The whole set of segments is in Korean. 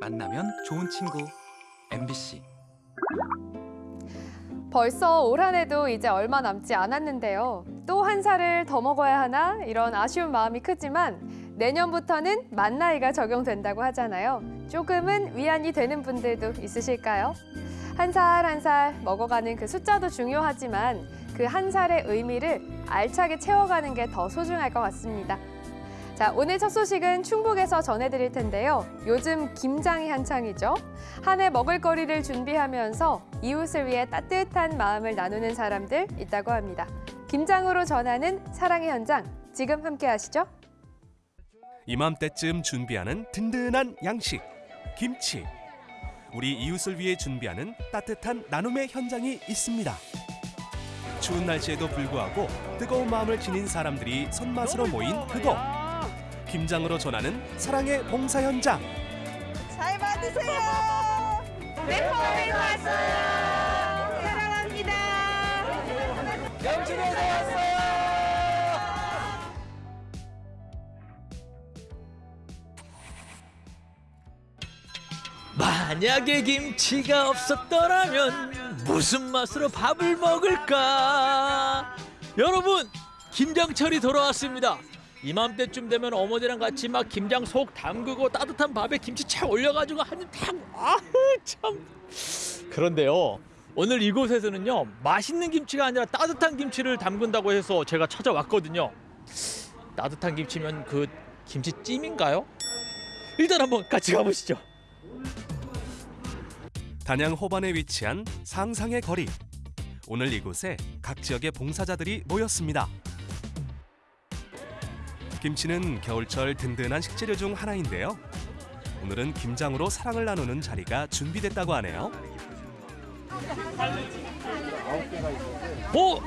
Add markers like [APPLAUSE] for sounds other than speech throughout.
만나면 좋은 친구 MBC 벌써 올 한 해도 이제 얼마 남지 않았는데요. 또 한 살을 더 먹어야 하나 이런 아쉬운 마음이 크지만 내년부터는 만 나이가 적용된다고 하잖아요. 조금은 위안이 되는 분들도 있으실까요? 한 살 한 살 먹어가는 그 숫자도 중요하지만 그 한 살의 의미를 알차게 채워가는 게 더 소중할 것 같습니다. 자, 오늘 첫 소식은 충북에서 전해드릴 텐데요. 요즘 김장이 한창이죠. 한 해 먹을거리를 준비하면서 이웃을 위해 따뜻한 마음을 나누는 사람들 있다고 합니다. 김장으로 전하는 사랑의 현장, 지금 함께 하시죠. 이맘때쯤 준비하는 든든한 양식 김치 우리 이웃을 위해 준비하는 따뜻한 나눔의 현장이 있습니다 추운 날씨에도 불구하고 뜨거운 마음을 지닌 사람들이 손맛으로 모인 그곳 김장으로 전하는 사랑의 봉사 현장 잘 받으세요. 매콤에서 왔어요. 사랑합니다. 영진에서 왔어요. 만약에 김치가 없었더라면 무슨 맛으로 밥을 먹을까? 여러분, 김장철이 돌아왔습니다. 이맘때쯤 되면 어머니랑 같이 막 김장 속 담그고 따뜻한 밥에 김치 착 올려가지고 한입 탁 아우 참. 그런데요. 오늘 이곳에서는요 맛있는 김치가 아니라 따뜻한 김치를 담근다고 해서 제가 찾아왔거든요. 따뜻한 김치면 그 김치찜인가요? 일단 한번 같이 가보시죠. 단양 호반에 위치한 상상의 거리 오늘 이곳에 각 지역의 봉사자들이 모였습니다 김치는 겨울철 든든한 식재료 중 하나인데요 오늘은 김장으로 사랑을 나누는 자리가 준비됐다고 하네요 오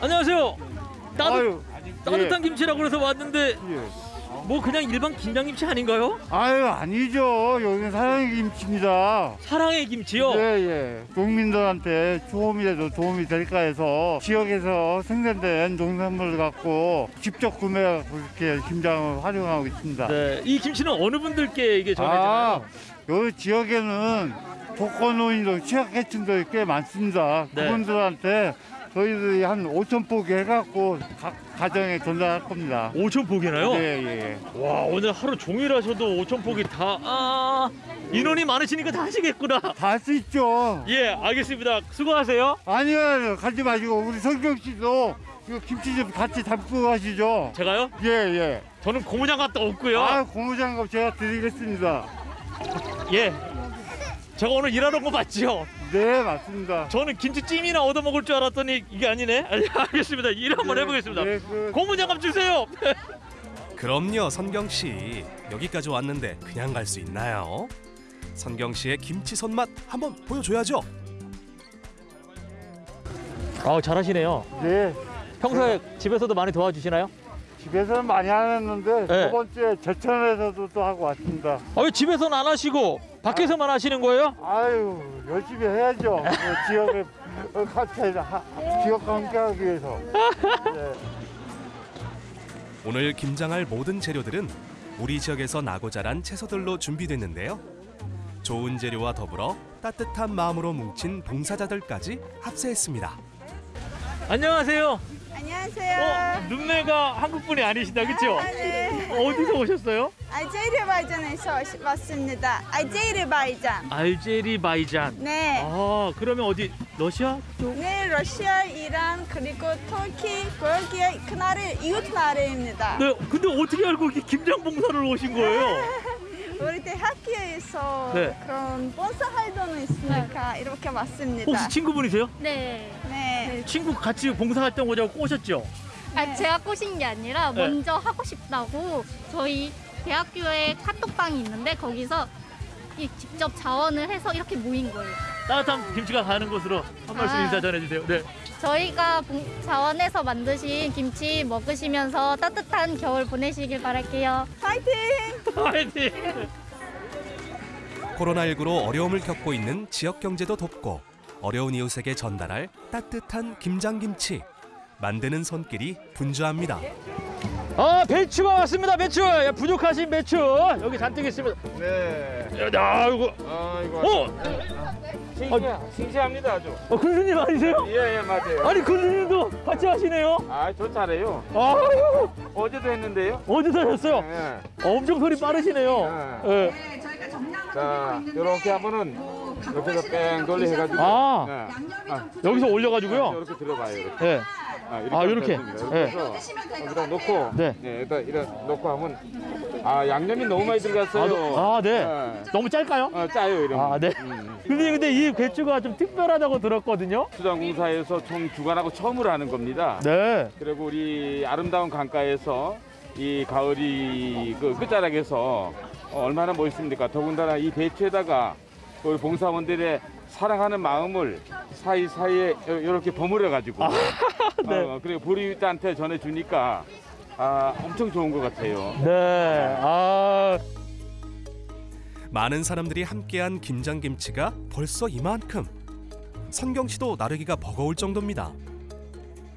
안녕하세요. 따뜻, 아유, 따뜻한 김치라고 그래서 왔는데 예. 뭐 그냥 일반 김장김치 아닌가요? 아유 아니죠. 여기는 사랑의 김치입니다. 사랑의 김치요. 예, 예. 국민들한테 조금이라도 도움이 될까 해서 지역에서 생산된 농산물을 갖고 직접 구매하고 이렇게 김장을 활용하고 있습니다. 네, 이 김치는 어느 분들께 이게 아, 전해지나요? 여기 지역에는 독거노인도 취약계층도 꽤 많습니다. 네. 그분들한테 저희들이 한 5천 포기 해갖고 각 가정에 전달할 겁니다. 5천 포기나요? 예, 예. 와 오늘 하루 종일 하셔도 5천 포기 다 아, 인원이 많으시니까 다 하시겠구나. 다 할 수 있죠. 예, 알겠습니다. 수고하세요. 아니요, 가지 마시고 우리 성경 씨도 이거 김치 좀 같이 담고 가시죠. 제가요? 예, 예. 저는 고무장갑도 없고요. 아, 고무장갑 제가 드리겠습니다. 예. 제가 오늘 일하러 온거 맞지요? 네, 맞습니다. 저는 김치찜이나 얻어 먹을 줄 알았더니 이게 아니네. [LAUGHS] 알겠습니다. 일 한번 네, 해보겠습니다. 네, 그, 고무장갑 주세요. [LAUGHS] 그럼요 선경 씨 여기까지 왔는데 그냥 갈 수 있나요? 선경 씨의 김치 손맛 한번 보여줘야죠 아 잘하시네요. 네. 평소에 집에서도 많이 도와주시나요? 집에서는 많이 안 했는데 네. 저번 주에 제천에서도 또 하고 왔습니다. 아, 왜 집에서는 안 하시고 밖에서만 하시는 거예요? 아유, 열심히 해야죠. 그 지역에 어, 같이 하, 지역과 함께하기 위해서. 네. 오늘 김장할 모든 재료들은 우리 지역에서 나고 자란 채소들로 준비됐는데요. 좋은 재료와 더불어 따뜻한 마음으로 뭉친 봉사자들까지 합세했습니다. 안녕하세요. 안녕하세요. 어, 눈매가 한국 분이 아니시다, 그렇죠? 아, 네. 어디서 오셨어요? 아제르바이잔에서 왔습니다. 아제르바이잔. 알제리바이잔. 네. 아, 그러면 어디 러시아 쪽? 네, 러시아, 이란, 그리고 터키, 그렇게 그 나라 이웃 나라입니다. 네, 근데 어떻게 알고 이렇게 김장 봉사를 오신 거예요? [LAUGHS] 우리 대학교에서 네. 그런 본사 활동이 있으니까 이렇게 왔습니다. 혹시 친구분이세요? 네. 네. 친구 같이 봉사활동 오자고 꼬셨죠? 아, 제가 꼬신 게 아니라 네. 먼저 하고 싶다고 저희 대학교에 카톡방이 있는데 거기서 이 직접 자원을 해서 이렇게 모인 거예요. 따뜻한 김치가 가는 곳으로 한 말씀 아. 인사 전해주세요. 네. 저희가 봉- 자원해서 만드신 김치 먹으시면서 따뜻한 겨울 보내시길 바랄게요. 파이팅! 화이팅! 코로나19로 어려움을 겪고 있는 지역 경제도 돕고 어려운 이웃에게 전달할 따뜻한 김장김치 만드는 손길이 분주합니다. 아 배추가 왔습니다 배추 야, 부족하신 배추 여기 잔뜩 있습니다 네. 야 이거 아이고. 어? 싱싱, 싱싱합니다 아주. 어 군수님 아니세요? 예, 예, 맞아요. 아니 군수님도 같이 하시네요 아, 저 잘해요. 아유 어제도 했는데요. 어디서 하셨어요? 예. 엄청 소리 빠르시네요 예. 자, 이렇게 하면은 옆에서 뺑 돌리 해가지고. 아. 네. 아, 여기서 올려가지고요 이렇게 들어가요. 이렇게. 예. 아, 아, 이렇게? 예. 이렇게 해서 여기다 놓고. 네. 네, 여기다 이렇게 놓고 하면. 아, 양념이 너무 많이 들어갔어요. 아, 네. 예. 너무 짧까요? 어, 짜요, 이러면. 아, 네. 음. 근데 근데 이 배추가 좀 특별하다고 들었거든요. 수장공사에서 총 주관하고 처음으로 하는 겁니다. 네. 그리고 우리 아름다운 강가에서 이 가을이 그 끝자락에서 어, 얼마나 멋있습니까? 더군다나 이 배추에다가 우리 봉사원들의 사랑하는 마음을 사이사이에 이렇게 버무려 가지고 [LAUGHS] 네. 어, 그리고 보리윗한테 전해 주니까 아, 엄청 좋은 것 같아요. 네. 아. 많은 사람들이 함께한 김장김치가 벌써 이만큼. 선경 씨도 나르기가 버거울 정도입니다.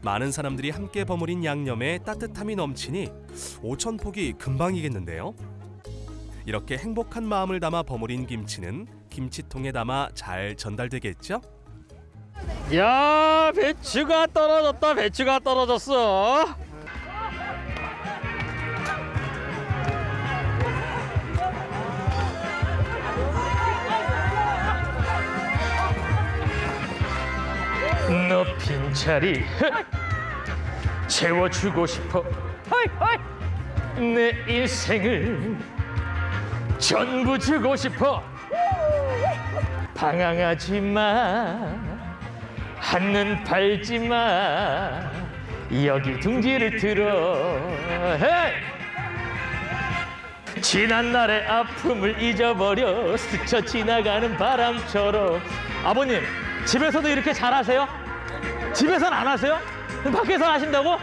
많은 사람들이 함께 버무린 양념에 따뜻함이 넘치니 오천 폭이 금방이겠는데요. 이렇게 행복한 마음을 담아 버무린 김치는 김치통에 담아 잘 전달되겠죠? 야, 배추가 떨어졌다. 배추가 떨어졌어. 너 빈 자리 [LAUGHS] 채워주고 싶어. 내 인생을 전부 주고 싶어 방황하지 마 한눈 팔지 마 여기 둥지를 들어 헤이! 지난 날의 아픔을 잊어버려 스쳐 지나가는 바람처럼 아버님 집에서도 이렇게 잘하세요? 집에선 안 하세요? 밖에서 하신다고?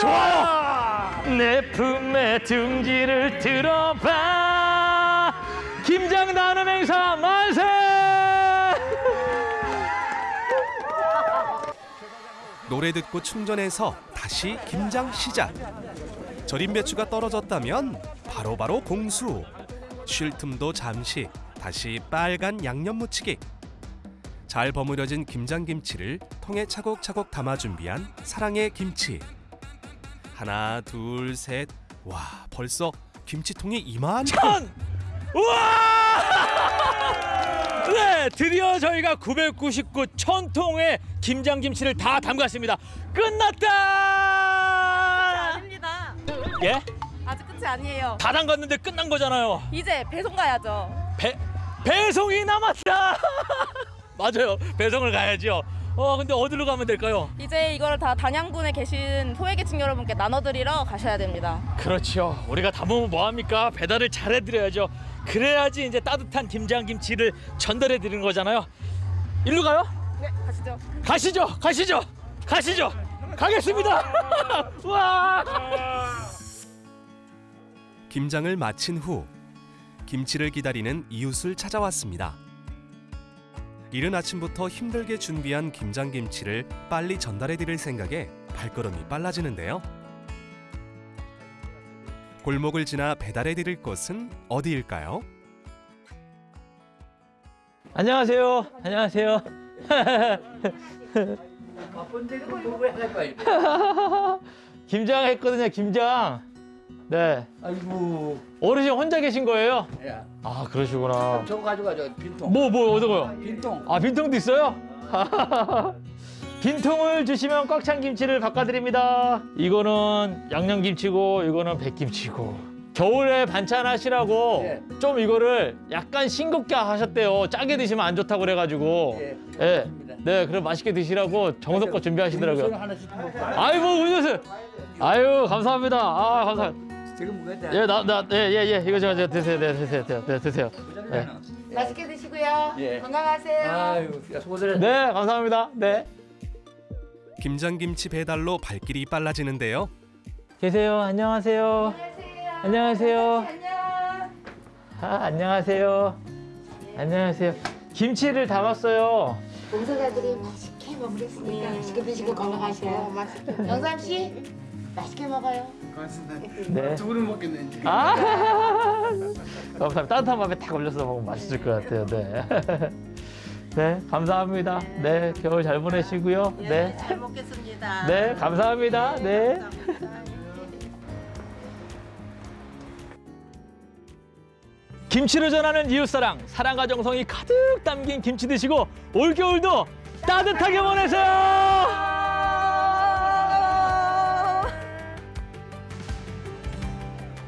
좋아요 내 품에 둥지를 들어봐 김장 나눔 행사 만세 노래 듣고 충전해서 다시 김장 시작. 절임 배추가 떨어졌다면 바로 바로 공수. 쉴 틈도 잠시 다시 빨간 양념 무치기. 잘 버무려진 김장김치를 통에 차곡차곡 담아 준비한 사랑의 김치. 하나, 둘, 셋. 와, 벌써 김치통이 이만. 천! [LAUGHS] 우와! 네, 드디어 저희가 999 천통의 김장김치를 다 담갔습니다. 끝났다! 아닙니다. 예? 아직 끝이 아니에요. 다 담갔는데 끝난 거잖아요. 이제 배송 가야죠. 배 배송이 남았다. [LAUGHS] 맞아요. 배송을 가야죠. 어, 근데 어디로 가면 될까요? 이제 이거를 다 단양군에 계신 소외계층 여러분께 나눠드리러 가셔야 됩니다. 그렇죠. 우리가 담으면 뭐 합니까? 배달을 잘 해드려야죠. 그래야지 이제 따뜻한 김장김치를 전달해 드리는 거잖아요. 일로 가요? 네, 가시죠. 가시죠, 가시죠, 가시죠. 가겠습니다. [LAUGHS] 와. 김장을 마친 후 김치를 기다리는 이웃을 찾아왔습니다. 이른 아침부터 힘들게 준비한 김장김치를 빨리 전달해 드릴 생각에 발걸음이 빨라지는데요. 골목을 지나 배달해 드릴 곳은 어디일까요? 안녕하세요. 안녕하세요. [LAUGHS] 김장 했거든요. 김장. 네. 아이고, 어르신 혼자 계신 거예요? 야, 아 그러시구나. 저거 가져가죠, 빈통. 뭐뭐 어떤 거요? 빈통. 아 빈통도 있어요? [LAUGHS] 빈통을 주시면 꽉 찬 김치를 바꿔드립니다. 이거는 양념김치고 이거는 백김치고. 겨울에 반찬 하시라고 예. 좀 이거를 약간 싱겁게 하셨대요. 짜게 드시면 안 좋다고 그래가지고. 예, 예. 네, 그럼 맛있게 드시라고 정성껏 준비하시더라고요. 아이고, 음료수. 아유, 감사합니다. 아, 감사합니다. 지금 먹어야 돼. 예, 나, 나, 예, 예, 예. 이거 저, 저 드세요, 네, 드세요, 네, 네, 드세요. 네. 맛있게 드시고요. 예. 건강하세요. 아유, 수고들. 네, 감사합니다. 네. 김장김치 배달로 발길이 빨라지는데요. 계세요. 안녕하세요. 안녕하세요. 안녕. 아, 안녕하세요. 안녕하세요. 김치를 담았어요. 봉사자들이 맛있게 먹겠으니까 맛있게 드시고 건강하세요. 영삼 씨, 맛있게 먹어요. 네. 두 그릇 먹겠네 이제. 아, [LAUGHS] 감사합니다. 따뜻한 밥에 딱 올려서 먹으면 맛있을 것 같아요. 네. [LAUGHS] 네, 감사합니다. 네, 겨울 잘 보내시고요. 네. 잘 먹겠습니다. [LAUGHS] 네, 감사합니다. 네. 김치를 전하는 이웃사랑, 사랑과 정성이 가득 담긴 김치 드시고 올겨울도 따뜻하게 보내세요.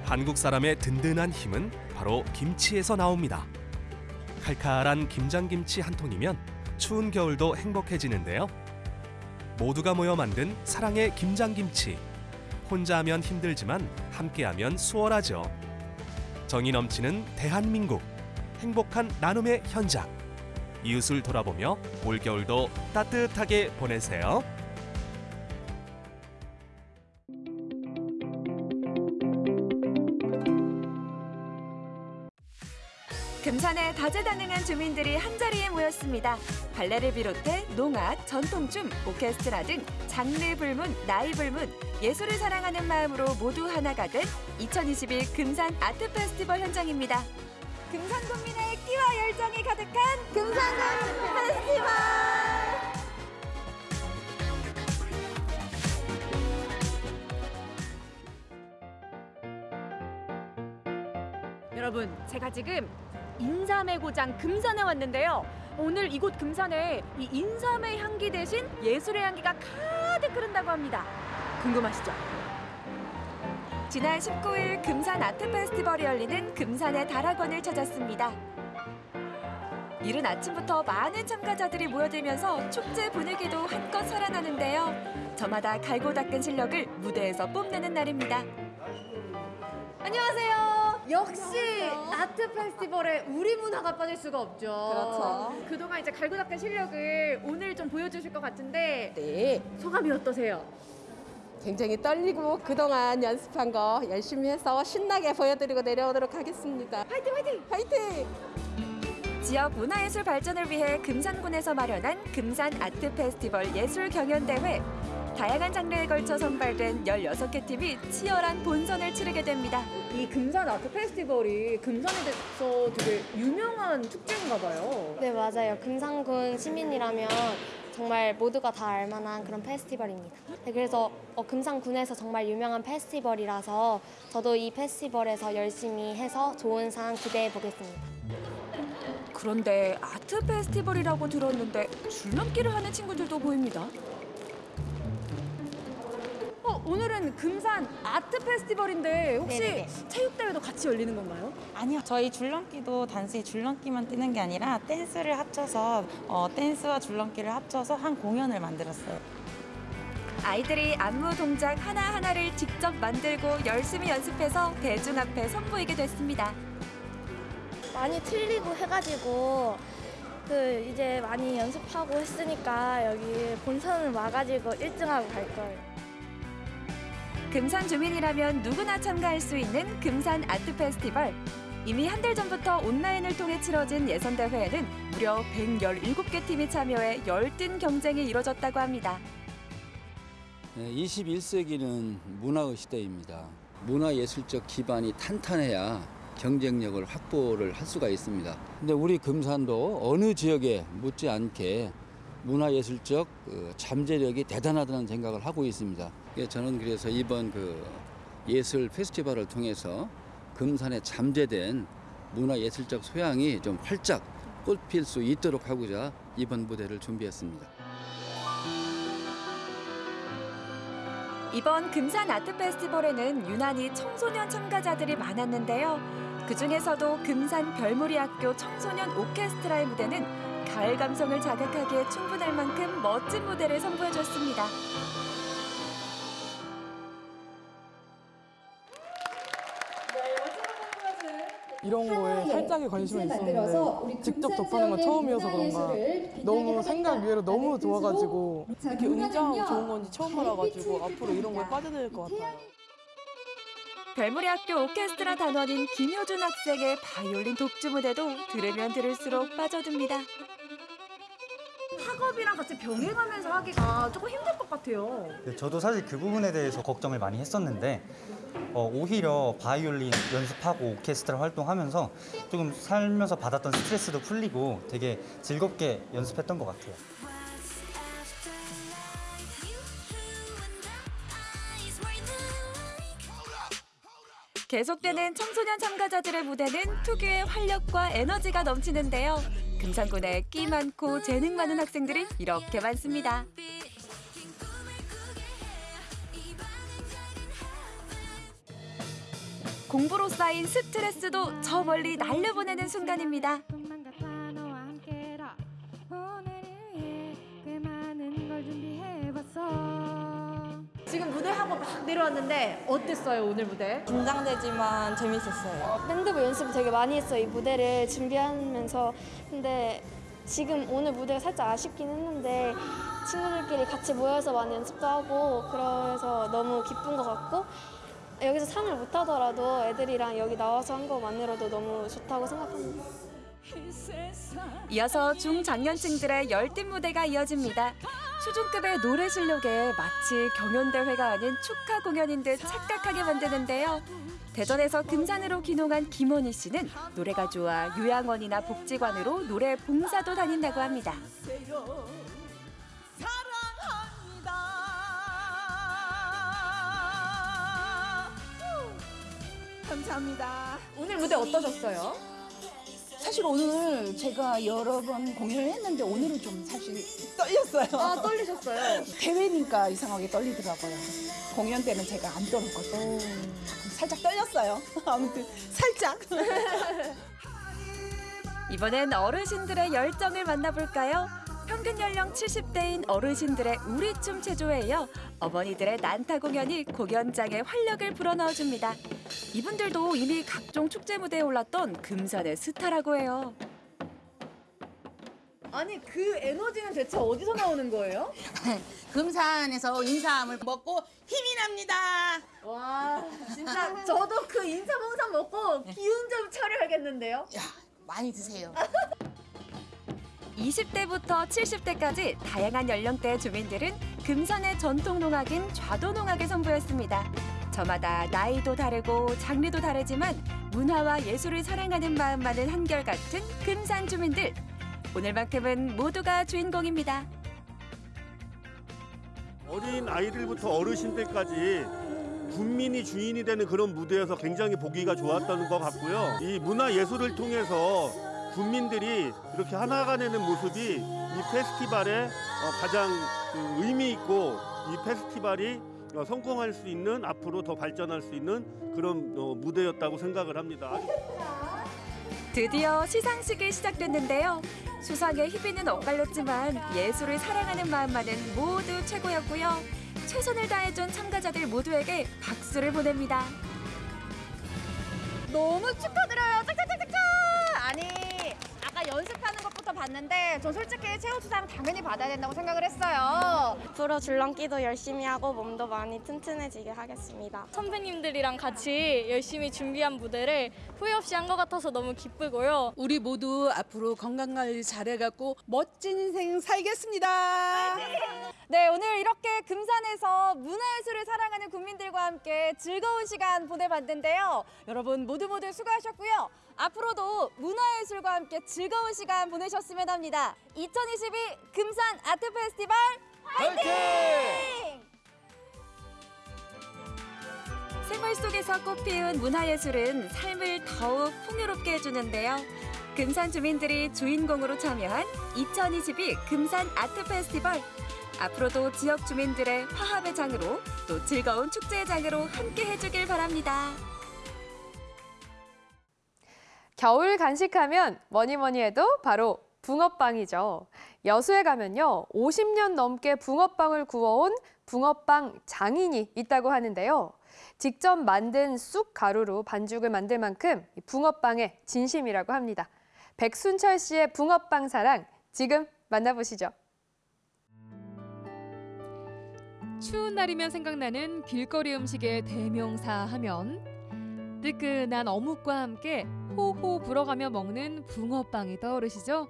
한국 사람의 든든한 힘은 바로 김치에서 나옵니다. 칼칼한 김장김치 한 통이면 추운 겨울도 행복해지는데요. 모두가 모여 만든 사랑의 김장김치. 혼자 하면 힘들지만 함께하면 수월하죠. 정이 넘치는 대한민국. 행복한 나눔의 현장. 이웃을 돌아보며 올겨울도 따뜻하게 보내세요. 다재다능한 주민들이 한자리에 모였습니다. 발레를 비롯해 농악, 전통춤, 오케스트라 등 장르 불문, 나이 불문, 예술을 사랑하는 마음으로 모두 하나가 된 2021 금산 아트 페스티벌 현장입니다. 금산 국민의 끼와 열정이 가득한 금산군 페스티벌! 여러분, 제가 지금 인삼의 고장 금산에 왔는데요. 오늘 이곳 금산에 이 인삼의 향기 대신 예술의 향기가 가득 흐른다고 합니다. 궁금하시죠? 지난 19일 금산 아트 페스티벌이 열리는 금산의 다락원을 찾았습니다. 이른 아침부터 많은 참가자들이 모여들면서 축제 분위기도 한껏 살아나는데요. 저마다 갈고 닦은 실력을 무대에서 뽐내는 날입니다. 안녕하세요. 역시 아트 페스티벌에 우리 문화가 빠질 수가 없죠. 그렇죠. 그동안 이제 갈고 닦은 실력을 오늘 좀 보여주실 것 같은데 네, 소감이 어떠세요? 굉장히 떨리고 그동안 연습한 거 열심히 해서 신나게 보여드리고 내려오도록 하겠습니다. 화이팅 화이팅! 화이팅! 지역 문화예술 발전을 위해 금산군에서 마련한 금산 아트 페스티벌 예술 경연대회. 다양한 장르에 걸쳐 선발된 16개 팀이 치열한 본선을 치르게 됩니다. 이 금산 아트 페스티벌이 금산에서 되게 유명한 축제인가 봐요. 네, 맞아요. 금산군 시민이라면 정말 모두가 다 알만한 그런 페스티벌입니다. 네, 그래서 어, 금산군에서 정말 유명한 페스티벌이라서 저도 이 페스티벌에서 열심히 해서 좋은 상 기대해 보겠습니다. 그런데 아트 페스티벌이라고 들었는데 줄넘기를 하는 친구들도 보입니다. 어, 오늘은 금산 아트 페스티벌인데 혹시 네네네. 체육대회도 같이 열리는 건가요? 아니요. 저희 줄넘기도 단순히 줄넘기만 뛰는 게 아니라 댄스를 합쳐서 어, 댄스와 줄넘기를 합쳐서 한 공연을 만들었어요. 아이들이 안무 동작 하나하나를 직접 만들고 열심히 연습해서 대중 앞에 선보이게 됐습니다. 많이 틀리고 해가지고 그 이제 많이 연습하고 했으니까 여기 본선을 와가지고 1등하고 갈 거예요. 금산 주민이라면 누구나 참가할 수 있는 금산 아트 페스티벌. 이미 한 달 전부터 온라인을 통해 치러진 예선 대회에는 무려 117개 팀이 참여해 열띤 경쟁이 이뤄졌다고 합니다. 21세기는 문화의 시대입니다. 문화예술적 기반이 탄탄해야 경쟁력을 확보를 할 수가 있습니다. 근데 우리 금산도 어느 지역에 못지않게 문화예술적 그 잠재력이 대단하다는 생각을 하고 있습니다. 예, 저는 그래서 이번 그 예술 페스티벌을 통해서 금산에 잠재된 문화예술적 소양이 좀 활짝 꽃필 수 있도록 하고자 이번 무대를 준비했습니다. 이번 금산 아트 페스티벌에는 유난히 청소년 참가자들이 많았는데요. 그 중에서도 금산 별무리 학교 청소년 오케스트라의 무대는 가을 감성을 자극하기에 충분할 만큼 멋진 무대를 선보여줬습니다. 이런 거에 살짝의 관심은 있었는데 직접 접하는 건 처음이어서 그런가 너무 생각 외로 너무 좋아가지고 이렇게 웅장하고 좋은 건지 처음 알아가지고 앞으로 이런 거에 빠져들 것 같아요. 별무리 학교 오케스트라 단원인 김효준 학생의 바이올린 독주 무대도 들으면 들을수록 빠져듭니다. 학업이랑 같이 병행하면서 하기가 조금 힘들 것 같아요. 네, 저도 사실 그 부분에 대해서 걱정을 많이 했었는데 어, 오히려 바이올린 연습하고 오케스트라 활동하면서 조금 살면서 받았던 스트레스도 풀리고 되게 즐겁게 연습했던 것 같아요. 계속되는 청소년 참가자들의 무대는 특유의 활력과 에너지가 넘치는데요. 금산군에 끼 많고 재능 많은 학생들이 이렇게 많습니다. 공부로 쌓인 스트레스도 저 멀리 날려보내는 순간입니다. 하고 막 내려왔는데 어땠어요 오늘 무대? 긴장되지만 재밌었어요. 밴드부 연습을 되게 많이 했어요. 이 무대를 준비하면서. 근데 지금 오늘 무대가 살짝 아쉽긴 했는데 친구들끼리 같이 모여서 많이 연습도 하고 그래서 너무 기쁜 것 같고 여기서 상을 못 하더라도 애들이랑 여기 나와서 한 것만으로도 너무 좋다고 생각합니다. 이어서 중장년층들의 열띤 무대가 이어집니다. 수준급의 노래 실력에 마치 경연대회가 아닌 축하 공연인 듯 착각하게 만드는데요. 대전에서 금산으로 귀농한 김원희 씨는 노래가 좋아 요양원이나 복지관으로 노래 봉사도 다닌다고 합니다. 감사합니다. 오늘 무대 어떠셨어요? 사실 오늘 제가 여러 번 공연을 했는데 오늘은 좀 사실 떨렸어요. 아, 떨리셨어요? [LAUGHS] 대회니까 이상하게 떨리더라고요. 공연 때는 제가 안 떨었거든요. 살짝 떨렸어요. [LAUGHS] 아무튼 살짝. [LAUGHS] 이번엔 어르신들의 열정을 만나볼까요? 평균 연령 70대인 어르신들의 우리춤 체조에 이어 어머니들의 난타 공연이 공연장에 활력을 불어넣어줍니다. 이분들도 이미 각종 축제 무대에 올랐던 금산의 스타라고 해요. 아니 그 에너지는 대체 어디서 나오는 거예요? [LAUGHS] 금산에서 인삼을 먹고 힘이 납니다. 와 진짜 저도 그 인사봉삼 먹고 기운 좀 차려야겠는데요? 많이 드세요. [LAUGHS] 20대부터 70대까지 다양한 연령대의 주민들은 금산의 전통 농악인 좌도 농악을 선보였습니다. 저마다 나이도 다르고 장르도 다르지만 문화와 예술을 사랑하는 마음만은 한결같은 금산 주민들. 오늘만큼은 모두가 주인공입니다. 어린 아이들부터 어르신들까지 국민이 주인이 되는 그런 무대여서 굉장히 보기가 좋았던 것 같고요. 이 문화 예술을 통해서 국민들이 이렇게 하나가 되는 모습이 이 페스티벌의 어, 가장 그 의미 있고 이 페스티벌이 어, 성공할 수 있는 앞으로 더 발전할 수 있는 그런 어, 무대였다고 생각을 합니다. 드디어 시상식이 시작됐는데요. 수상에 희비는 엇갈렸지만 예술을 사랑하는 마음만은 모두 최고였고요. 최선을 다해준 참가자들 모두에게 박수를 보냅니다. 너무 축하드려요. 짝짝짝짝짝. 아니 아까 연습하는 것부터 봤는데 전 솔직히 최우 수상 당연히 받아야 된다고 생각을 했어요. 앞으로 줄넘기도 열심히 하고 몸도 많이 튼튼해지게 하겠습니다. 선배님들이랑 같이 열심히 준비한 무대를 후회 없이 한 것 같아서 너무 기쁘고요. 우리 모두 앞으로 건강 관리 잘해갖고 멋진 인생 살겠습니다. 네, 오늘 이렇게 금산에서 문화예술을 사랑하는 국민들과 함께 즐거운 시간 보내봤는데요. 여러분 모두 모두 수고하셨고요. 앞으로도 문화예술과 함께 즐거운 시간 보내셨으면 합니다. 2022 금산 아트 페스티벌 화이팅! 생활 속에서 꽃피운 문화예술은 삶을 더욱 풍요롭게 해주는데요. 금산 주민들이 주인공으로 참여한 2022 금산 아트 페스티벌. 앞으로도 지역 주민들의 화합의 장으로 또 즐거운 축제의 장으로 함께 해주길 바랍니다. 겨울 간식하면 뭐니 뭐니 해도 바로 붕어빵이죠. 여수에 가면요. 50년 넘게 붕어빵을 구워온 붕어빵 장인이 있다고 하는데요. 직접 만든 쑥 가루로 반죽을 만들 만큼 이 붕어빵의 진심이라고 합니다. 백순철 씨의 붕어빵 사랑 지금 만나보시죠. 추운 날이면 생각나는 길거리 음식의 대명사 하면 뜨끈한 어묵과 함께 호호 불어가며 먹는 붕어빵이 떠오르시죠?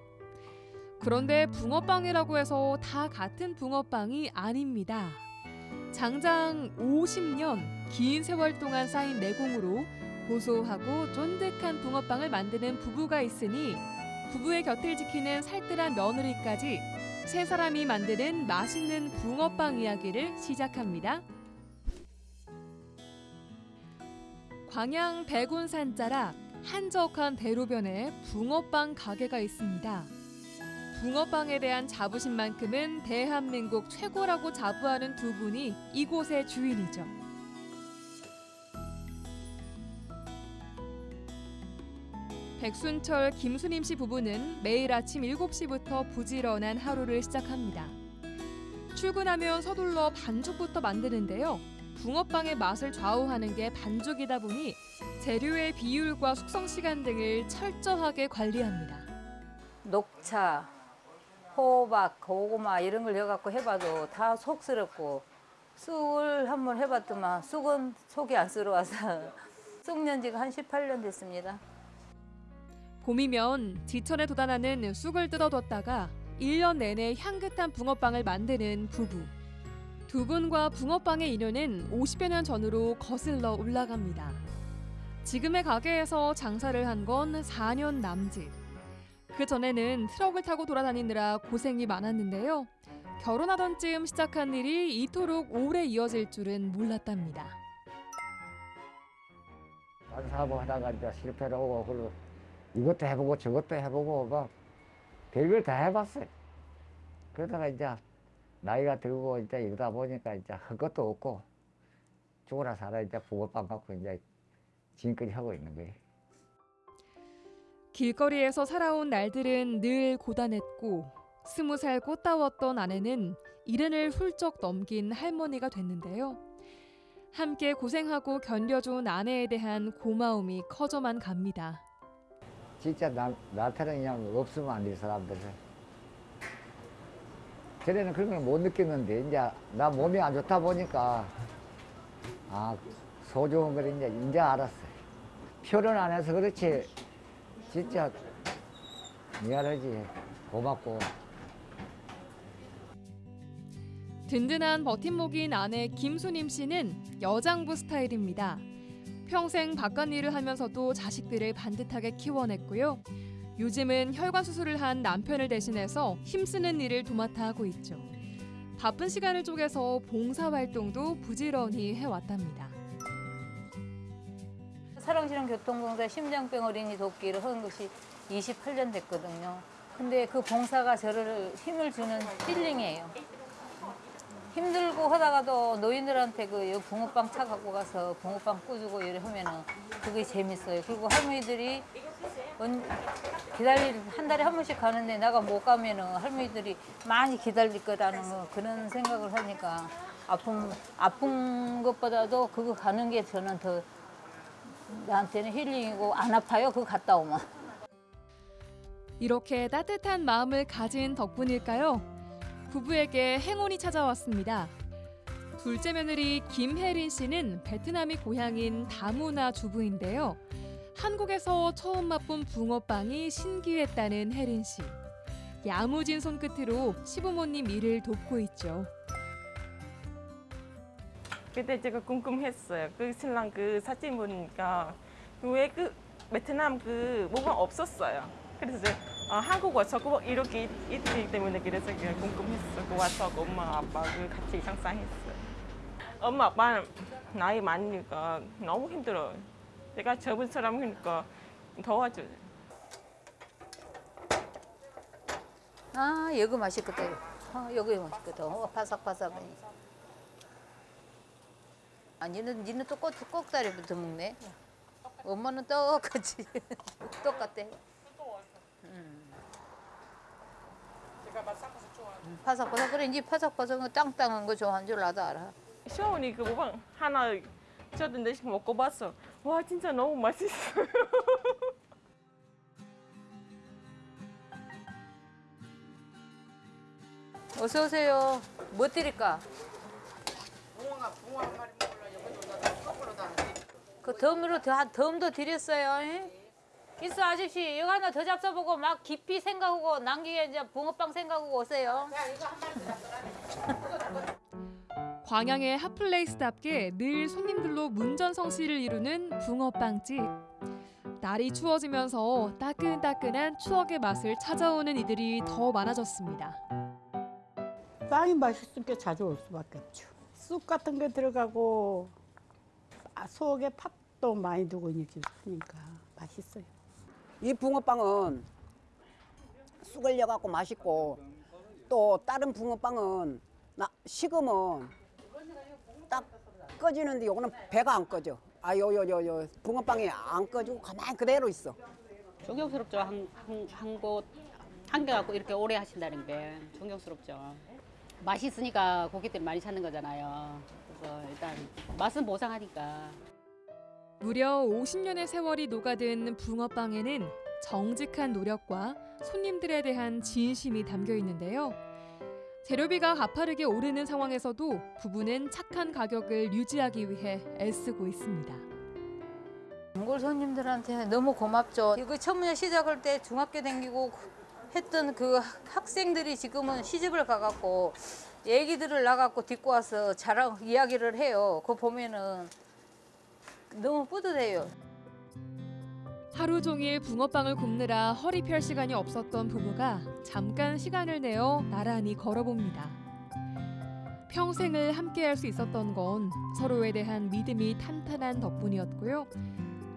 그런데 붕어빵이라고 해서 다 같은 붕어빵이 아닙니다. 장장 50년 긴 세월 동안 쌓인 내공으로 고소하고 쫀득한 붕어빵을 만드는 부부가 있으니 부부의 곁을 지키는 살뜰한 며느리까지 세 사람이 만드는 맛있는 붕어빵 이야기를 시작합니다. 광양 백운산 자락 한적한 대로변에 붕어빵 가게가 있습니다. 붕어빵에 대한 자부심만큼은 대한민국 최고라고 자부하는 두 분이 이곳의 주인이죠. 백순철, 김수림 씨 부부는 매일 아침 7시부터 부지런한 하루를 시작합니다. 출근하면 서둘러 반죽부터 만드는데요. 붕어빵의 맛을 좌우하는 게 반죽이다 보니 재료의 비율과 숙성 시간 등을 철저하게 관리합니다. 녹차, 호박, 고구마 이런 걸 해갖고 해봐도 다 속스럽고 쑥을 한번 해봤더만 쑥은 속이 안 썰어와서 [LAUGHS] 쑥년 지가 한 18년 됐습니다. 봄이면 지천에 돋아나는 쑥을 뜯어뒀다가 1년 내내 향긋한 붕어빵을 만드는 부부. 두 분과 붕어빵의 인연은 50여 년 전으로 거슬러 올라갑니다. 지금의 가게에서 장사를 한 건 4년 남짓. 그 전에는 트럭을 타고 돌아다니느라 고생이 많았는데요. 결혼하던 즈음 시작한 일이 이토록 오래 이어질 줄은 몰랐답니다. 딴 사업 하다가 이제 실패를 하고 그리고 이것도 해보고 저것도 해보고 막 별걸 다 해봤어요. 그러다가 이제 나이가 들고 이제 이러다 보니까 이제 할 것도 없고 죽어라 살아 이제 붕어빵 갖고 이제 지금까지 하고 있는 거예요. 길거리에서 살아온 날들은 늘 고단했고 스무 살 꽃다웠던 아내는 이른을 훌쩍 넘긴 할머니가 됐는데요. 함께 고생하고 견뎌준 아내에 대한 고마움이 커져만 갑니다. 진짜 나, 나한테는 그냥 없으면 안 돼, 사람들은. 전에는 그런 걸 못 느꼈는데, 이제 나 몸이 안 좋다 보니까, 아, 소중한 걸 이제, 이제 알았어요. 표현 안 해서 그렇지, 진짜 미안하지, 고맙고. 든든한 버팀목인 아내 김수님 씨는 여장부 스타일입니다. 평생 바깥 일을 하면서도 자식들을 반듯하게 키워냈고요. 요즘은 혈관 수술을 한 남편을 대신해서 힘쓰는 일을 도맡아 하고 있죠. 바쁜 시간을 쪼개서 봉사 활동도 부지런히 해왔답니다. 사랑실험 교통공사 심장병 어린이 돕기를 한 것이 28년 됐거든요. 근데 그 봉사가 저를 힘을 주는 힐링이에요. 힘들고 하다가도 노인들한테 그 붕어빵 차 갖고 가서 붕어빵 꾸주고 이래 하면은 그게 재밌어요. 그리고 할머니들이 언- 기다릴 한 달에 한 번씩 가는데 내가 못 가면은 할머니들이 많이 기다릴 거라는 거 그런 생각을 하니까 아픔 아픈 것보다도 그거 가는 게 저는 더 나한테는 힐링이고 안 아파요. 그거 갔다 오면. 이렇게 따뜻한 마음을 가진 덕분일까요? 부부에게 행운이 찾아왔습니다. 둘째 며느리 김혜린 씨는 베트남이 고향인 다문화 주부인데요. 한국에서 처음 맛본 붕어빵이 신기했다는 혜린 씨. 야무진 손끝으로 시부모님 일을 돕고 있죠. 그때 제가 궁금했어요. 그 신랑 그 사진 보니까 왜 그 베트남 그 뭐가 없었어요. 그래서 아, 한국 와서 꼭 이렇게 있- 있기 때문에 그래서 그냥 궁금했어. 그 와서 그 엄마 아빠 그 같이 상상했어요. 엄마 아빠는 나이 많으니까 너무 힘들어요. 내가 젊은 사람이니까 도와줘요. 아 여기 맛있거든. 아, 여기 맛있거든. 어, 바삭바삭하니. 아 니는 니는 또 꼭, 꼭다리부터 먹네. 엄마는 똑같이 [LAUGHS] 똑같대. 음. 제가 바삭바삭. 음, 바삭바삭 그래 니 바삭바삭한 땅땅한 거 좋아하는 줄 나도 알아. 시어머니 그 뭐가 하나 저도 내식 먹고 봤어. 와 진짜 너무 맛있어요. [LAUGHS] 어서 오세요. 뭐 드릴까? 그 덤으로 더, 한 덤도 드렸어요. 예? 있어 아저씨 이거 하나 더 잡숴보고 막 깊이 생각하고 남기게 이제 붕어빵 생각하고 오세요. 광양의 핫플레이스답게 늘 손님들로 문전성시를 이루는 붕어빵집. 날이 추워지면서 따끈따끈한 추억의 맛을 찾아오는 이들이 더 많아졌습니다. 빵이 맛있으니까 자주 올 수밖에 없죠. 쑥 같은 게 들어가고 아, 속에 팥도 많이 두고 있으니까 맛있어요. 이 붕어빵은 쑥을 넣어갖고 맛있고 또 다른 붕어빵은 나 식으면 딱 꺼지는데 요거는 배가 안 꺼져. 아, 요, 요, 요, 요 붕어빵이 안 꺼지고 가만히 그대로 있어. 존경스럽죠. 한, 한, 한 곳, 한 개 갖고 이렇게 오래 하신다는 게 존경스럽죠. 맛있으니까 고객들이 많이 찾는 거잖아요. 그래서 일단 맛은 보상하니까. 무려 50년의 세월이 녹아든 붕어빵에는 정직한 노력과 손님들에 대한 진심이 담겨 있는데요. 재료비가 가파르게 오르는 상황에서도 부부는 착한 가격을 유지하기 위해 애쓰고 있습니다. 단골 손님들한테 너무 고맙죠. 이거 처음에 시작할 때 중학교 다니고 했던 그 학생들이 지금은 시집을 가갖고 얘기들을 나갖고 딛고 와서 자랑 이야기를 해요. 그거 보면은 너무 뿌듯해요. 하루 종일 붕어빵을 굽느라 허리 펼 시간이 없었던 부부가 잠깐 시간을 내어 나란히 걸어봅니다. 평생을 함께할 수 있었던 건 서로에 대한 믿음이 탄탄한 덕분이었고요.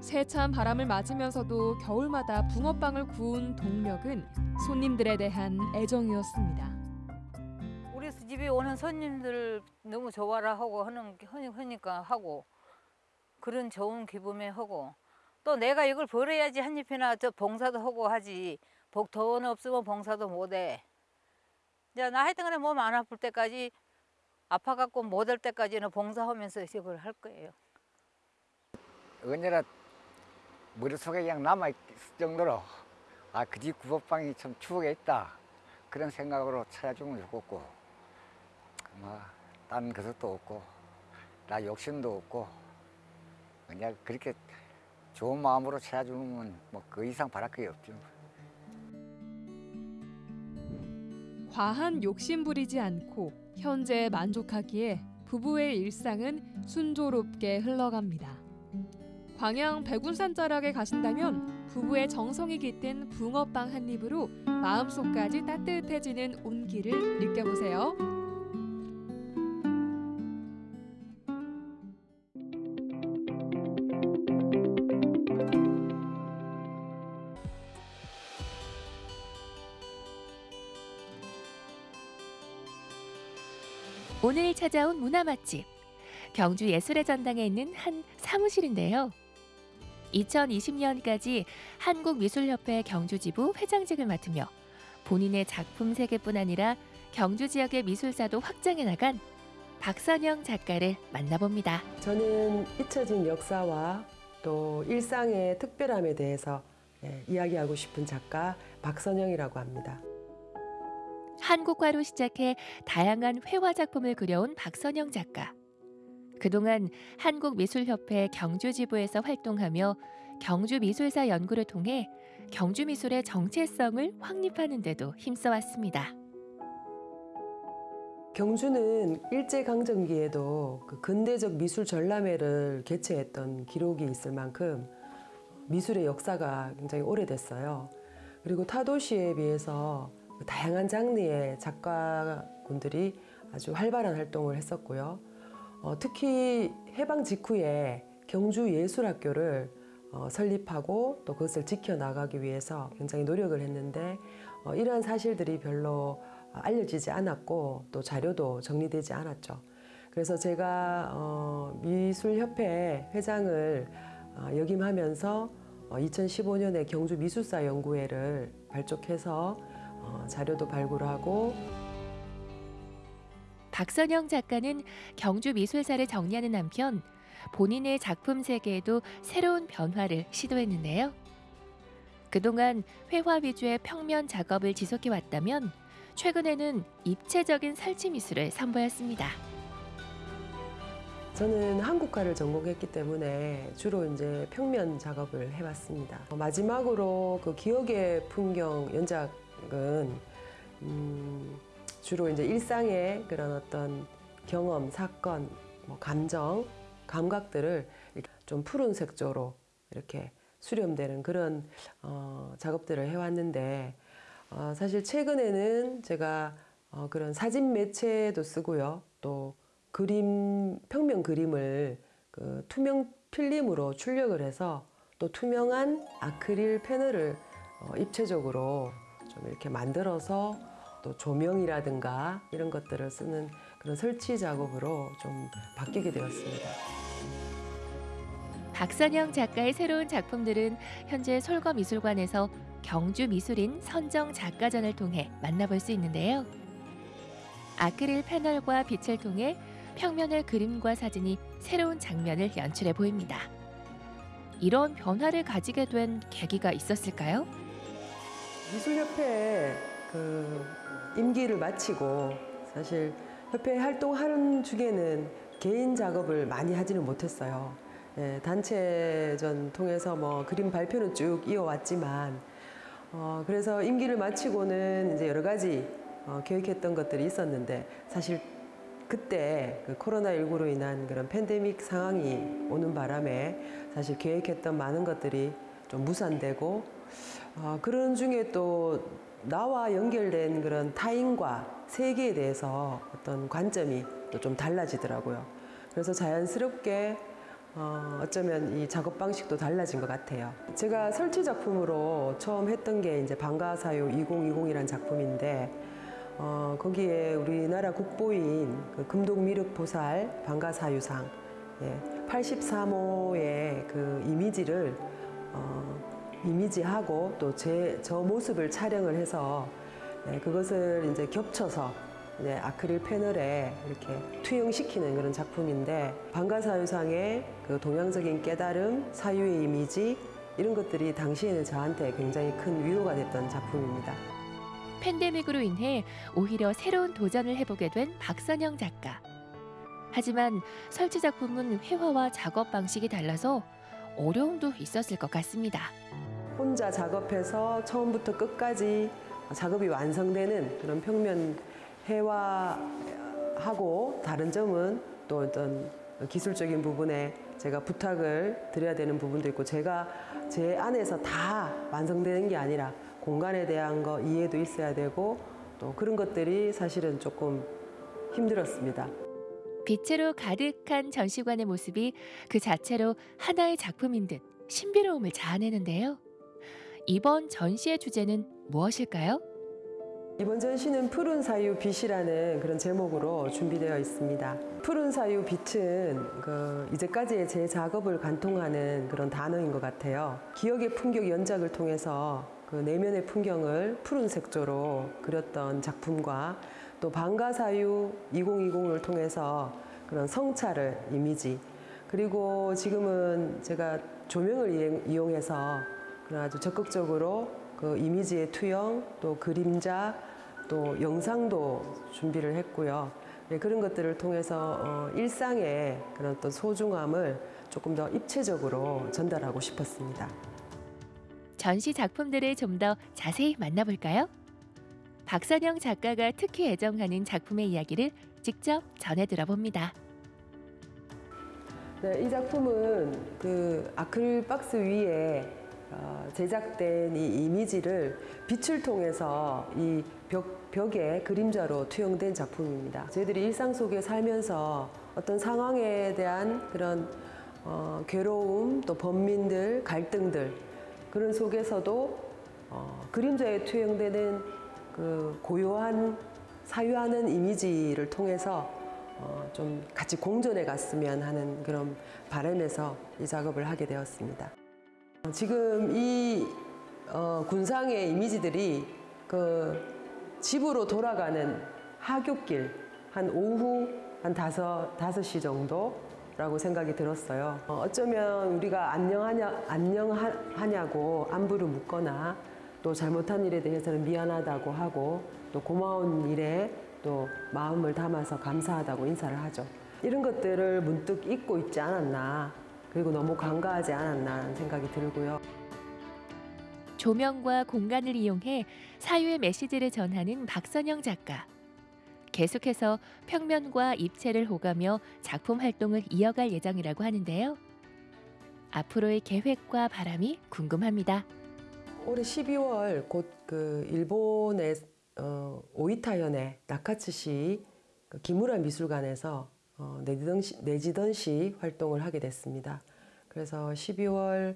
세찬 바람을 맞으면서도 겨울마다 붕어빵을 구운 동력은 손님들에 대한 애정이었습니다. 우리 집에 오는 손님들 너무 좋아라 하고 하는 하니- 하니까 하고 그런 좋은 기분에 하고 또 내가 이걸 벌어야지 한 입이나 저 봉사도 하고 하지 복 돈 없으면 봉사도 못해. 이제 나 하여튼 간에 몸 안 아플 때까지 아파갖고 못 할 때까지는 봉사하면서 이걸 할 거예요. 언제나 머릿속에 그냥 남아있을 정도로 아그집 구워빵이 참 추억에 있다 그런 생각으로 찾아주면 좋겠고 뭐 딴 그것도 없고 나 욕심도 없고 그냥 그렇게 좋은 마음으로 찾아주면 뭐 그 이상 바랄 게 없죠. 과한 욕심 부리지 않고 현재에 만족하기에 부부의 일상은 순조롭게 흘러갑니다. 광양 백운산 자락에 가신다면 부부의 정성이 깃든 붕어빵 한 입으로 마음속까지 따뜻해지는 온기를 느껴보세요. 찾아온 문화 맛집 경주 예술의 전당에 있는 한 사무실인데요. 2020년까지 한국미술협회 경주지부 회장직을 맡으며 본인의 작품 세계뿐 아니라 경주 지역의 미술사도 확장해 나간 박선영 작가를 만나봅니다. 저는 잊혀진 역사와 또 일상의 특별함에 대해서 예, 이야기하고 싶은 작가 박선영이라고 합니다. 한국화로 시작해 다양한 회화 작품을 그려온 박선영 작가. 그동안 한국미술협회 경주지부에서 활동하며 경주미술사 연구를 통해 경주미술의 정체성을 확립하는 데도 힘써왔습니다. 경주는 일제강점기에도 그 근대적 미술 전람회를 개최했던 기록이 있을 만큼 미술의 역사가 굉장히 오래됐어요. 그리고 타 도시에 비해서 다양한 장르의 작가분들이 아주 활발한 활동을 했었고요. 어, 특히 해방 직후에 경주 예술학교를 어, 설립하고 또 그것을 지켜나가기 위해서 굉장히 노력을 했는데 어, 이러한 사실들이 별로 알려지지 않았고 또 자료도 정리되지 않았죠. 그래서 제가 어, 미술협회 회장을 어, 역임하면서 어, 2015년에 경주 미술사 연구회를 발족해서 어, 자료도 발굴하고 박선영 작가는 경주 미술사를 정리하는 한편 본인의 작품 세계에도 새로운 변화를 시도했는데요. 그동안 회화 위주의 평면 작업을 지속해 왔다면 최근에는 입체적인 설치 미술을 선보였습니다. 저는 한국화를 전공했기 때문에 주로 이제 평면 작업을 해왔습니다. 마지막으로 그 기억의 풍경 연작 은 음, 주로 이제 일상의 그런 어떤 경험, 사건, 뭐 감정, 감각들을 좀 푸른 색조로 이렇게 수렴되는 그런 어, 작업들을 해왔는데 어, 사실 최근에는 제가 어, 그런 사진 매체도 쓰고요. 또 그림, 평면 그림을 그 투명 필름으로 출력을 해서 또 투명한 아크릴 패널을 어, 입체적으로 좀 이렇게 만들어서 또 조명이라든가 이런 것들을 쓰는 그런 설치 작업으로 좀 바뀌게 되었습니다. 박선영 작가의 새로운 작품들은 현재 솔거미술관에서 경주 미술인 선정 작가전을 통해 만나볼 수 있는데요. 아크릴 패널과 빛을 통해 평면의 그림과 사진이 새로운 장면을 연출해 보입니다. 이런 변화를 가지게 된 계기가 있었을까요? 미술협회 그 임기를 마치고 사실 협회 활동하는 중에는 개인 작업을 많이 하지는 못했어요. 예, 단체전 통해서 뭐 그림 발표는 쭉 이어왔지만 어, 그래서 임기를 마치고는 이제 여러 가지 어, 계획했던 것들이 있었는데 사실 그때 그 코로나19로 인한 그런 팬데믹 상황이 오는 바람에 사실 계획했던 많은 것들이 좀 무산되고 어, 그런 중에 또 나와 연결된 그런 타인과 세계에 대해서 어떤 관점이 또 좀 달라지더라고요. 그래서 자연스럽게 어, 어쩌면 이 작업 방식도 달라진 것 같아요. 제가 설치 작품으로 처음 했던 게 이제 방가사유 2020이라는 작품인데 어, 거기에 우리나라 국보인 그 금동미륵보살 방가사유상 예, 83호의 그 이미지를 어, 이미지하고 또 제 저 모습을 촬영을 해서 예, 그것을 이제 겹쳐서 이제 아크릴 패널에 이렇게 투영시키는 그런 작품인데 방가사유상의 그 동양적인 깨달음, 사유의 이미지 이런 것들이 당시에는 저한테 굉장히 큰 위로가 됐던 작품입니다. 팬데믹으로 인해 오히려 새로운 도전을 해보게 된 박선영 작가. 하지만 설치 작품은 회화와 작업 방식이 달라서 어려움도 있었을 것 같습니다. 혼자 작업해서 처음부터 끝까지 작업이 완성되는 그런 평면 회화하고 다른 점은 또 어떤 기술적인 부분에 제가 부탁을 드려야 되는 부분도 있고 제가 제 안에서 다 완성되는 게 아니라 공간에 대한 거 이해도 있어야 되고 또 그런 것들이 사실은 조금 힘들었습니다. 빛으로 가득한 전시관의 모습이 그 자체로 하나의 작품인 듯 신비로움을 자아내는데요. 이번 전시의 주제는 무엇일까요? 이번 전시는 푸른 사유 빛이라는 그런 제목으로 준비되어 있습니다. 푸른 사유 빛은 그 이제까지의 제 작업을 관통하는 그런 단어인 것 같아요. 기억의 풍경 연작을 통해서 그 내면의 풍경을 푸른 색조로 그렸던 작품과 또 방가사유 2020을 통해서 그런 성찰을 이미지 그리고 지금은 제가 조명을 이용해서 그런 아주 적극적으로 그 이미지의 투영 또 그림자 또 영상도 준비를 했고요. 네, 그런 것들을 통해서 어, 일상의 그런 어떤 소중함을 조금 더 입체적으로 전달하고 싶었습니다. 전시 작품들을 좀 더 자세히 만나볼까요? 박선영 작가가 특히 애정하는 작품의 이야기를 직접 전해 들어봅니다. 네, 이 작품은 그 아크릴 박스 위에 어, 제작된 이 이미지를 빛을 통해서 이 벽, 벽에 그림자로 투영된 작품입니다. 저희들이 일상 속에 살면서 어떤 상황에 대한 그런 어, 괴로움, 또 번민들, 갈등들 그런 속에서도 어, 그림자에 투영되는 그 고요한 사유하는 이미지를 통해서 어, 좀 같이 공존해 갔으면 하는 그런 바람에서 이 작업을 하게 되었습니다. 지금 이 어, 군상의 이미지들이 그 집으로 돌아가는 하굣길 한 오후 한 다섯 시 정도라고 생각이 들었어요. 어, 어쩌면 우리가 안녕하냐 안녕하냐고 안부를 묻거나 또 잘못한 일에 대해서는 미안하다고 하고 또 고마운 일에 또 마음을 담아서 감사하다고 인사를 하죠. 이런 것들을 문득 잊고 있지 않았나 그리고 너무 간과하지 않았나 하는 생각이 들고요. 조명과 공간을 이용해 사유의 메시지를 전하는 박선영 작가. 계속해서 평면과 입체를 호가며 작품 활동을 이어갈 예정이라고 하는데요. 앞으로의 계획과 바람이 궁금합니다. 올해 12월 곧 그 일본의 어, 오이타 현의 나카츠 시 그 기무라 미술관에서 어, 내지던 시, 내지던 시 활동을 하게 됐습니다. 그래서 12월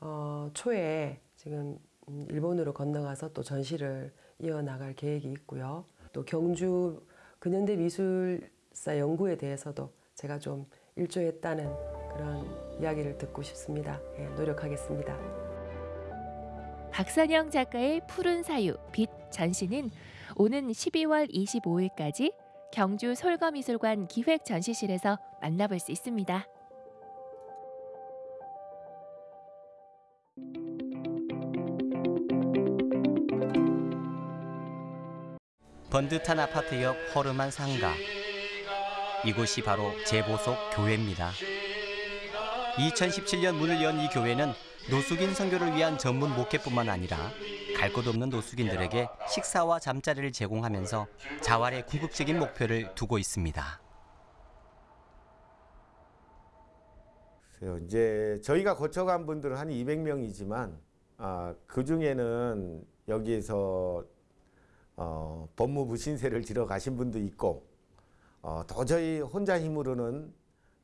어, 초에 지금 음, 일본으로 건너가서 또 전시를 이어나갈 계획이 있고요. 또 경주 근현대 미술사 연구에 대해서도 제가 좀 일조했다는 그런 이야기를 듣고 싶습니다. 예, 노력하겠습니다. 박선영 작가의 푸른 사유 빛 전시는 오는 12월 25일까지 경주 솔거미술관 기획 전시실에서 만나볼 수 있습니다. 번듯한 아파트 옆 허름한 상가. 이곳이 바로 재보석 교회입니다. 2017년 문을 연 이 교회는 노숙인 선교를 위한 전문 목회뿐만 아니라 갈곳 없는 노숙인들에게 식사와 잠자리를 제공하면서 자활의 궁극적인 목표를 두고 있습니다. 이제 저희가 거쳐간 분들은 한 200명이지만 아, 그 중에는 여기에서 어, 법무부 신세를 지러 가신 분도 있고 어, 도저히 혼자 힘으로는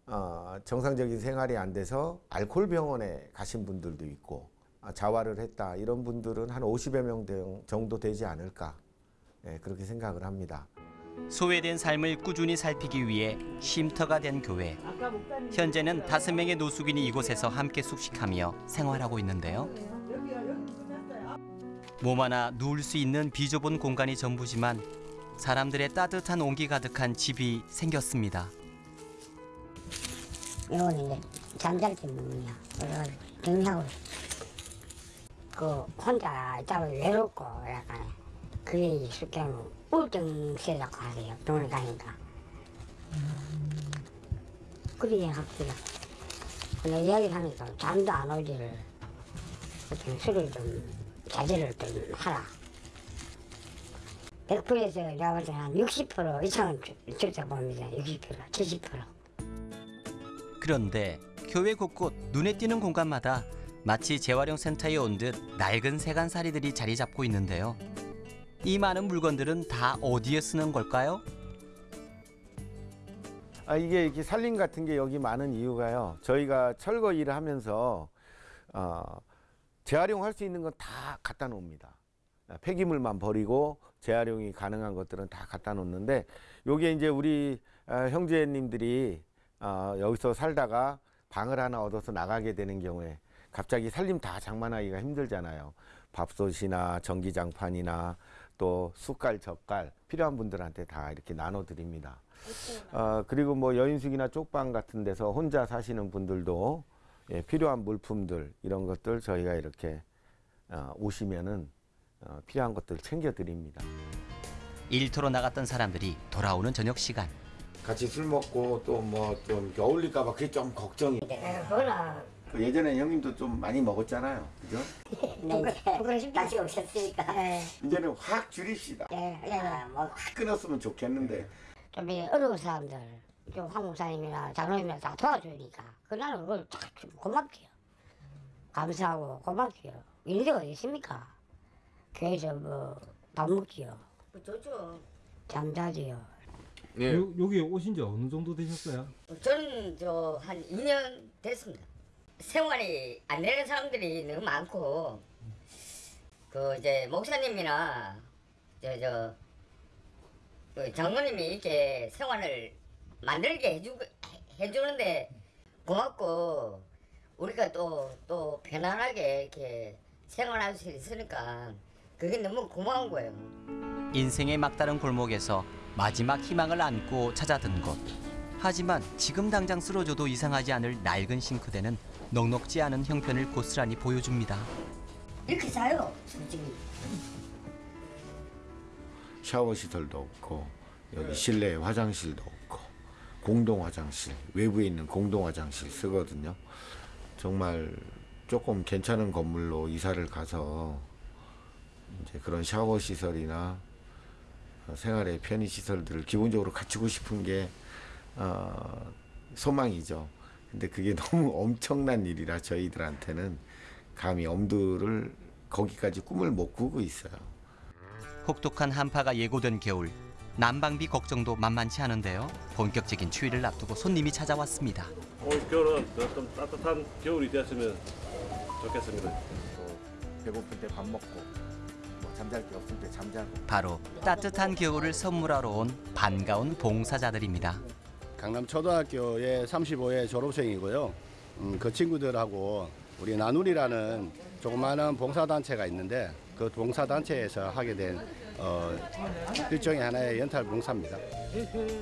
어, 정상적인 생활이 안 돼서 알코올 병원에 가신 분들도 있고 아, 자활을 했다 이런 분들은 한 50여 명 되- 정도 되지 않을까 예, 그렇게 생각을 합니다. 소외된 삶을 꾸준히 살피기 위해 쉼터가 된 교회. 현재는 다섯 명의 노숙인이 이곳에서 함께 숙식하며 생활하고 있는데요. 몸 하나 누울 수 있는 비좁은 공간이 전부지만 사람들의 따뜻한 온기 가득한 집이 생겼습니다. 이건 이제 잠잘 때 먹냐. 그래가지고 정리하고 그 혼자 있다가 외롭고 약간 그게 익숙해 우울증 시작하고 하세요. 병원에 가니까. 그러게 합시다. 근데 이야기를 하니까 잠도 안 오지를 좀 술을 좀 자제를 좀 하라. 100%에서 내가 볼 때는 한60% 이상은 적자 봅니다. 60%, 70%. 그런데 교회 곳곳 눈에 띄는 공간마다 마치 재활용 센터에 온 듯 낡은 세간살이들이 자리 잡고 있는데요. 이 많은 물건들은 다 어디에 쓰는 걸까요? 아, 이게 이렇게 살림 같은 게 여기 많은 이유가요. 저희가 철거 일을 하면서 어, 재활용할 수 있는 건 다 갖다 놓습니다. 아, 폐기물만 버리고 재활용이 가능한 것들은 다 갖다 놓는데 요게 이제 우리 아, 형제님들이 어, 여기서 살다가 방을 하나 얻어서 나가게 되는 경우에 갑자기 살림 다 장만하기가 힘들잖아요. 밥솥이나 전기장판이나 또 숟갈, 젓갈 필요한 분들한테 다 이렇게 나눠 드립니다. 어, 그리고 뭐 여인숙이나 쪽방 같은 데서 혼자 사시는 분들도 예, 필요한 물품들 이런 것들 저희가 이렇게 어, 오시면은 어, 필요한 것들 챙겨 드립니다. 일터로 나갔던 사람들이 돌아오는 저녁 시간. 같이 술 먹고 또 뭐좀 어울릴까 봐 그게 좀 걱정이. 그 예전에 형님도 좀 많이 먹었잖아요, 그죠? 네, 이제 다시 오셨으니까. 이제는 확 줄입시다. 예, 예, 뭐, 확 끊었으면 좋겠는데. 좀이 어려운 사람들, 좀 황목사님이나 장로님이나 다 도와주니까. 그 나는 그걸 참 고맙게요. 감사하고 고맙게요. 어디 있습니까? 교회에서 뭐, 밥 먹지요. 좋죠. 잠자지요. 네. 요, 여기 오신 지 어느 정도 되셨어요? 저는 저 한 2년 됐습니다. 생활이 안 되는 사람들이 너무 많고 그 이제 목사님이나 저 저 그 장모님이 이렇게 생활을 만들게 해주 해주는데 고맙고 우리가 또또 편안하게 이렇게 생활할 수 있으니까 그게 너무 고마운 거예요. 인생의 막다른 골목에서 마지막 희망을 안고 찾아든 곳. 하지만 지금 당장 쓰러져도 이상하지 않을 낡은 싱크대는 넉넉지 않은 형편을 고스란히 보여줍니다. 이렇게 자요, 솔직히. 샤워 시설도 없고 여기 실내 화장실도 없고 공동 화장실, 외부에 있는 공동 화장실 쓰거든요. 정말 조금 괜찮은 건물로 이사를 가서 이제 그런 샤워 시설이나 생활의 편의 시설들을 기본적으로 갖추고 싶은 게 어, 소망이죠. 근데 그게 [LAUGHS] 너무 엄청난 일이라 저희들한테는 감히 엄두를 거기까지 꿈을 못 꾸고 있어요. 혹독한 한파가 예고된 겨울 난방비 걱정도 만만치 않은데요. 본격적인 추위를 앞두고 손님이 찾아왔습니다. 올 겨울은 그좀 따뜻한 겨울이 되었으면 좋겠습니다. 배고플 때 밥 먹고 뭐 잠잘 게 없을 때 잠자고 바로 따뜻한 겨울을 선물하러 온 반가운 봉사자들입니다. 강남 초등학교의 35회 졸업생이고요. 음, 그 친구들하고 우리 나누리라는 조그마한 봉사단체가 있는데 그 봉사단체에서 하게 된 어, 일종의 하나의 연탈 봉사입니다.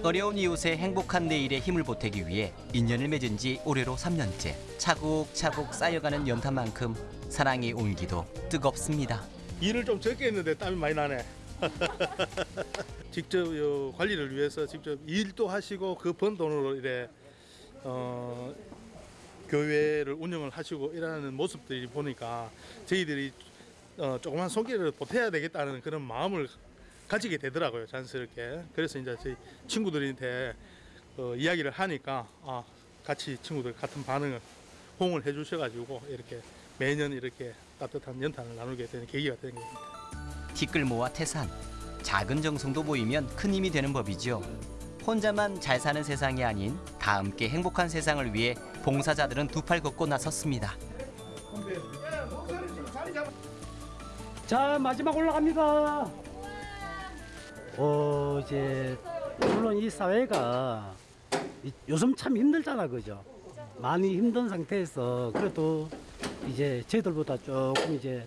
어려운 이웃의 행복한 내일에 힘을 보태기 위해 인연을 맺은 지 올해로 3년째 차곡차곡 쌓여가는 연탄만큼 사랑의 온기도 뜨겁습니다. 일을 좀 적게 했는데 땀이 많이 나네. [LAUGHS] 직접 요 관리를 위해서 직접 일도 하시고 그 번 돈으로 이래 어, 교회를 운영을 하시고 이러는 모습들이 보니까 저희들이 어, 조그만 손길을 보태야 되겠다는 그런 마음을 가지게 되더라고요 자연스럽게 그래서 이제 저희 친구들한테 어, 이야기를 하니까 아, 같이 친구들 같은 반응을 호응을 해 주셔가지고 이렇게 매년 이렇게 따뜻한 연탄을 나누게 되는 계기가 되는 겁니다. 티끌 모아 태산 작은 정성도 모이면 큰 힘이 되는 법이죠. 혼자만 잘 사는 세상이 아닌 다 함께 행복한 세상을 위해 봉사자들은 두 팔 걷고 나섰습니다. 자 마지막 올라갑니다. 어 이제 물론 이 사회가 이- 요즘 참 힘들잖아 그죠? 많이 힘든 상태에서 그래도 이제 저희들보다 조금 이제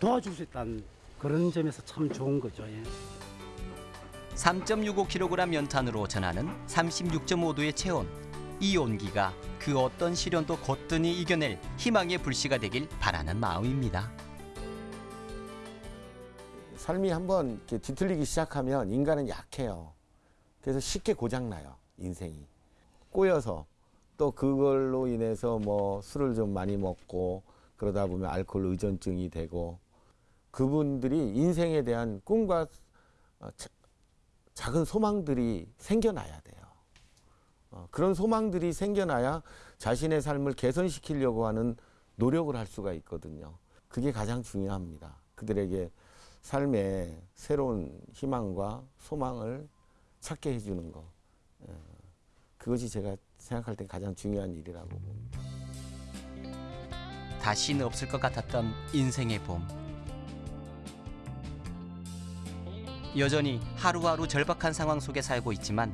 도와줄 수 있다는 그런 점에서 참 좋은 거죠. 예. 3.65kg 연탄으로 전하는 36.5도의 체온. 이 온기가 그 어떤 시련도 거뜬히 이겨낼 희망의 불씨가 되길 바라는 마음입니다. 삶이 한번 이렇게 뒤틀리기 시작하면 인간은 약해요. 그래서 쉽게 고장나요, 인생이. 꼬여서 또 그걸로 인해서 뭐 술을 좀 많이 먹고 그러다 보면 알코올 의존증이 되고 그분들이 인생에 대한 꿈과 어, 자- 작은 소망들이 생겨나야 돼요. 어, 그런 소망들이 생겨나야 자신의 삶을 개선시키려고 하는 노력을 할 수가 있거든요. 그게 가장 중요합니다. 그들에게 삶에 새로운 희망과 소망을 찾게 해주는 거. 예, 그것이 제가 생각할 때 가장 중요한 일이라고 봅니다. 다시는 없을 것 같았던 인생의 봄. 여전히 하루하루 절박한 상황 속에 살고 있지만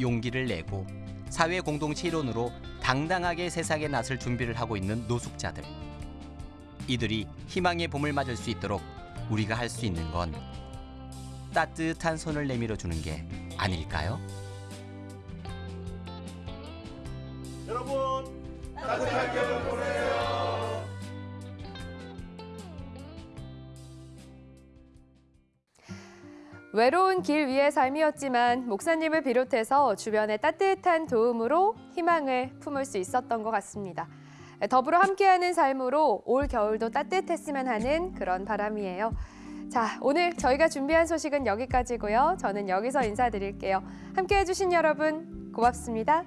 용기를 내고 사회 공동체 일원으로 당당하게 세상에 나설 준비를 하고 있는 노숙자들. 이들이 희망의 봄을 맞을 수 있도록 우리가 할 수 있는 건 따뜻한 손을 내밀어 주는 게 아닐까요? 여러분 따뜻한 겨 외로운 길 위의 삶이었지만 목사님을 비롯해서 주변의 따뜻한 도움으로 희망을 품을 수 있었던 것 같습니다. 더불어 함께하는 삶으로 올 겨울도 따뜻했으면 하는 그런 바람이에요. 자, 오늘 저희가 준비한 소식은 여기까지고요. 저는 여기서 인사드릴게요. 함께해 주신 여러분 고맙습니다.